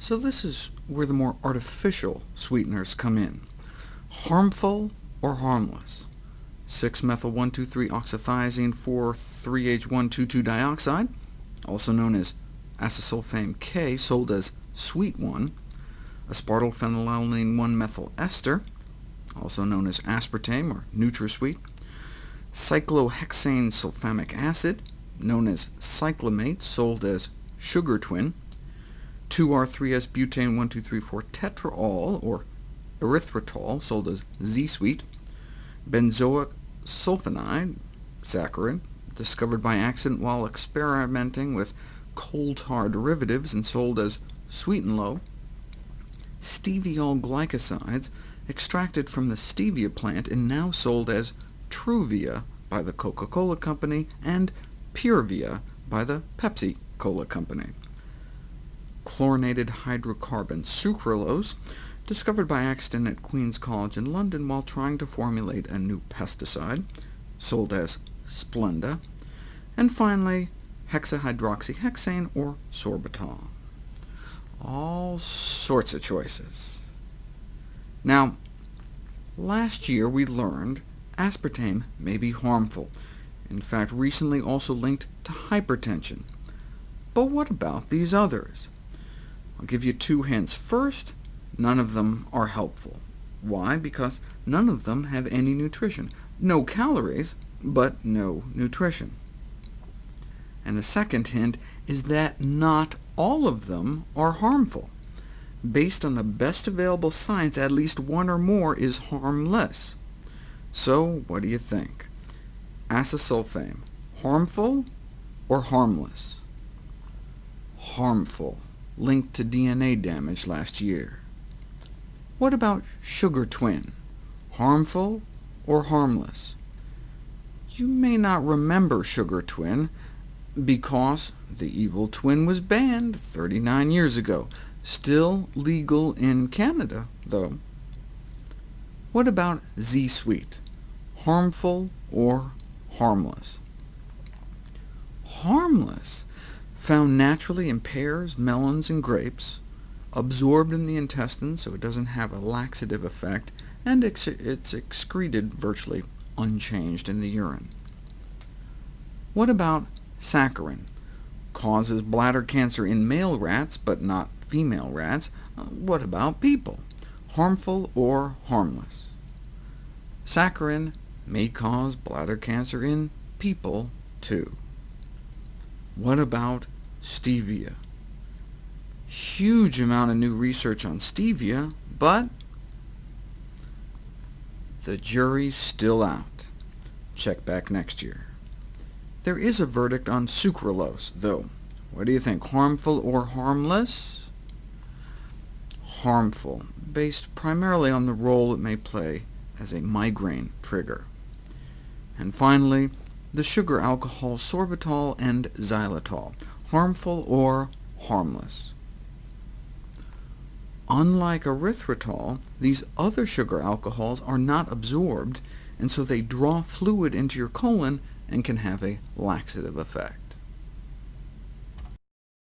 So this is where the more artificial sweeteners come in. Harmful or harmless? 6-methyl-1,2,3-oxathiazine 4,3-H1,2,2-dioxide, also known as acesulfame K, sold as Sweet 1, aspartyl phenylalanine one methyl ester, also known as aspartame or NutraSweet, cyclohexane sulfamic acid, known as cyclamate, sold as Sugar Twin, 2-R-3-S-butane 1,2,3,4 tetraol, or erythritol, sold as Z-Sweet, benzoic sulfimide, saccharin, discovered by accident while experimenting with coal tar derivatives and sold as Sweet and Low, steviol glycosides, extracted from the stevia plant and now sold as Truvia by the Coca-Cola Company, and Purevia by the Pepsi-Cola Company. Chlorinated hydrocarbon sucralose, discovered by accident at Queen's College in London while trying to formulate a new pesticide, sold as Splenda, and finally hexahydroxyhexane or sorbitol. All sorts of choices. Now, last year we learned aspartame may be harmful, in fact recently also linked to hypertension. But what about these others? I'll give you two hints. First, none of them are helpful. Why? Because none of them have any nutrition. No calories, but no nutrition. And the second hint is that not all of them are harmful. Based on the best available science, at least one or more is harmless. So what do you think? Acesulfame, harmful or harmless? Harmful, linked to DNA damage last year. What about Sugar Twin, harmful or harmless? You may not remember Sugar Twin, because the evil twin was banned 39 years ago. Still legal in Canada, though. What about Z-Sweet? Harmful or harmless? Harmless, found naturally in pears, melons, and grapes, absorbed in the intestine so it doesn't have a laxative effect, and it's excreted virtually unchanged in the urine. What about saccharin? Causes bladder cancer in male rats, but not female rats. Uh, what about people? Harmful or harmless? Saccharin may cause bladder cancer in people, too. What about stevia? Huge amount of new research on stevia, but the jury's still out. Check back next year. There is a verdict on sucralose, though. What do you think, harmful or harmless? Harmful, based primarily on the role it may play as a migraine trigger. And finally, the sugar alcohols sorbitol and xylitol, harmful or harmless. Unlike erythritol, these other sugar alcohols are not absorbed, and so they draw fluid into your colon and can have a laxative effect.